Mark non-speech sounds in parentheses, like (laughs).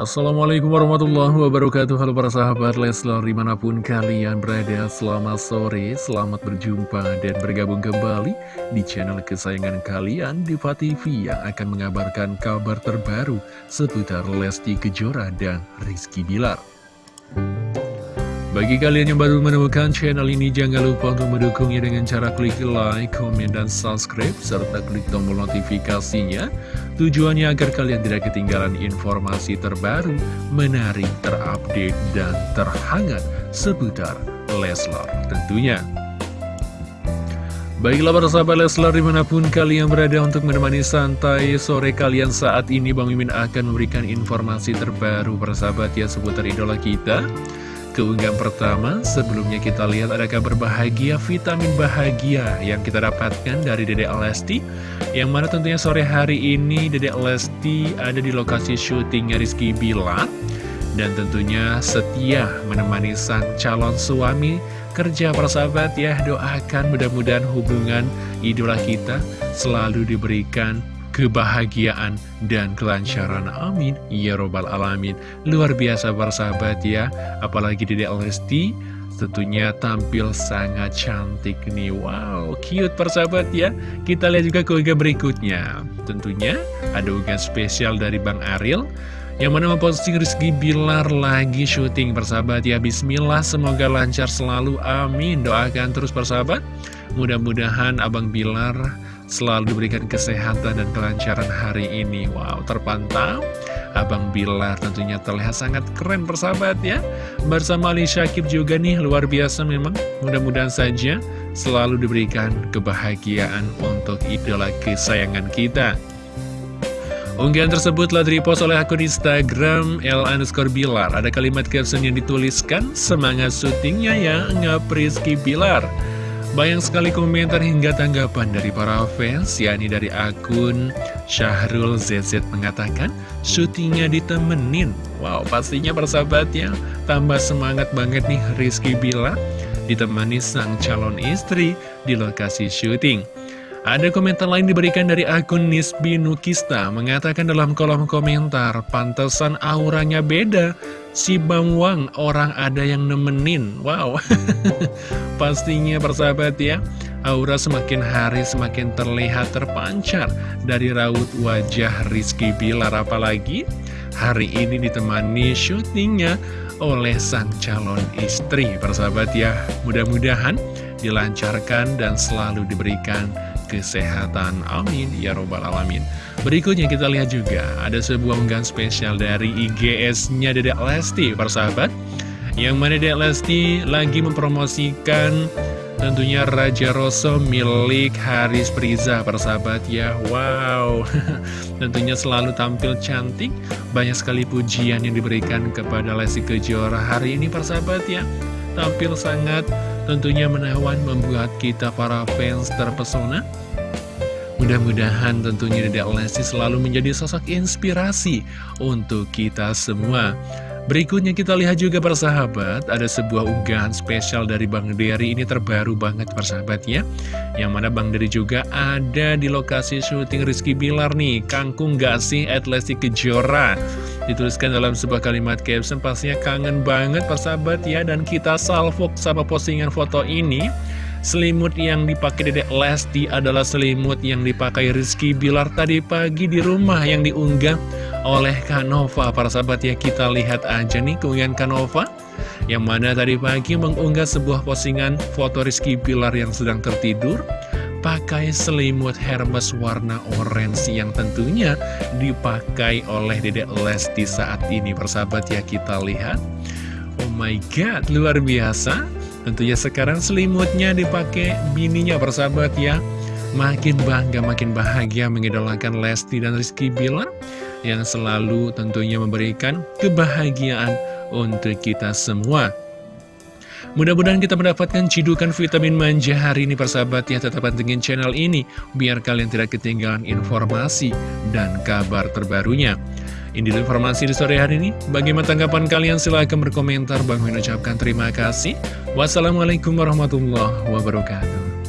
Assalamualaikum warahmatullahi wabarakatuh. Halo para sahabat Leslar di mana pun kalian berada Selamat sore, selamat berjumpa dan bergabung kembali Di channel kesayangan kalian Diva TV Yang akan mengabarkan kabar terbaru Seputar Lesti Kejora dan Rizky Bilar bagi kalian yang baru menemukan channel ini, jangan lupa untuk mendukungnya dengan cara klik like, komen, dan subscribe, serta klik tombol notifikasinya. Tujuannya agar kalian tidak ketinggalan informasi terbaru, menarik, terupdate, dan terhangat seputar Leslar tentunya. Baiklah para sahabat Leslar di mana pun kalian berada untuk menemani santai sore kalian saat ini Bang Mimin akan memberikan informasi terbaru para sahabat ya seputar idola kita keunggahan pertama, sebelumnya kita lihat ada kabar bahagia, vitamin bahagia yang kita dapatkan dari Dedek Lesti Yang mana tentunya sore hari ini Dedek Lesti ada di lokasi syutingnya Rizky Bilar. Dan tentunya setia menemani sang calon suami. Kerja persahabat ya Doakan mudah-mudahan hubungan idola kita selalu diberikan kebahagiaan dan kelancaran. Amin. Ya robbal alamin. Luar biasa bersahabat ya. Apalagi di Lesti tentunya tampil sangat cantik nih. Wow cute persahabat ya. Kita lihat juga ke berikutnya. Tentunya ada unggahan spesial dari Bang Ariel yang mana memposting Rizky Bilar lagi syuting persahabat ya. Bismillah semoga lancar selalu. Amin. Doakan terus persahabat mudah-mudahan Abang Bilar selalu diberikan kesehatan dan kelancaran hari ini. Wow, terpantau. Abang Bilar tentunya terlihat sangat keren persahabat ya. Bersama Ali Syakib juga nih luar biasa memang. Mudah-mudahan saja selalu diberikan kebahagiaan untuk idola kesayangan kita. Unggahan tersebut telah direpost oleh akun Instagram L underscore Bilar. Ada kalimat caption yang dituliskan, semangat syutingnya ya, ngapriski Bilar. Banyak sekali komentar hingga tanggapan dari para fans, yakni dari akun Syahrul ZZ mengatakan, syutingnya ditemenin. Wow, pastinya persahabat ya, tambah semangat banget nih Rizky Bila ditemani sang calon istri di lokasi syuting. Ada komentar lain diberikan dari akun Nisbi Nukista mengatakan dalam kolom komentar, pantesan auranya beda. Si Bang Wang orang ada yang nemenin. Wow. (laughs) Pastinya persahabat ya. Aura semakin hari semakin terlihat terpancar dari raut wajah Rizky Bilar apalagi hari ini ditemani syutingnya oleh sang calon istri persahabat ya mudah-mudahan dilancarkan dan selalu diberikan kesehatan. Amin. Ya Robbal Alamin. Berikutnya kita lihat juga ada sebuah unggahan spesial dari IGS-nya Dedek Lesti, persahabat. Yang mana Dedek Lesti lagi mempromosikan tentunya Raja Rosso milik Haris Priza, persahabat ya. Wow, (laughs) tentunya selalu tampil cantik. Banyak sekali pujian yang diberikan kepada Lesti Kejora hari ini, persahabat ya. Tampil sangat tentunya menawan membuat kita para fans terpesona. Mudah-mudahan tentunya Dedek Lesti selalu menjadi sosok inspirasi untuk kita semua. Berikutnya kita lihat juga persahabat, ada sebuah unggahan spesial dari Bang Dery, ini terbaru banget persahabatnya. Yang mana Bang Dery juga ada di lokasi syuting Rizky Bilar nih, Kangkung gak sih at Lesti Kejora. Dituliskan dalam sebuah kalimat caption, pastinya kangen banget persahabat ya, dan kita salvok sama postingan foto ini. Selimut yang dipakai Dedek Lesti adalah selimut yang dipakai Rizky Bilar tadi pagi di rumah yang diunggah oleh Kanova. Para sahabat ya kita lihat aja nih keunggahan Kanova yang mana tadi pagi mengunggah sebuah postingan foto Rizky Bilar yang sedang tertidur pakai selimut Hermes warna orange yang tentunya dipakai oleh Dedek Lesti saat ini. Persahabat ya kita lihat. Oh my god, luar biasa. Tentunya sekarang selimutnya dipakai bininya persahabat ya Makin bangga, makin bahagia mengidolakan Lesti dan Rizky Bilar Yang selalu tentunya memberikan kebahagiaan untuk kita semua Mudah-mudahan kita mendapatkan cidukan vitamin manja hari ini persahabat ya Tetap pantengin channel ini biar kalian tidak ketinggalan informasi dan kabar terbarunya ini informasi di sore hari ini. Bagaimana tanggapan kalian? Silahkan berkomentar. Bang Min ucapkan terima kasih. Wassalamualaikum warahmatullahi wabarakatuh.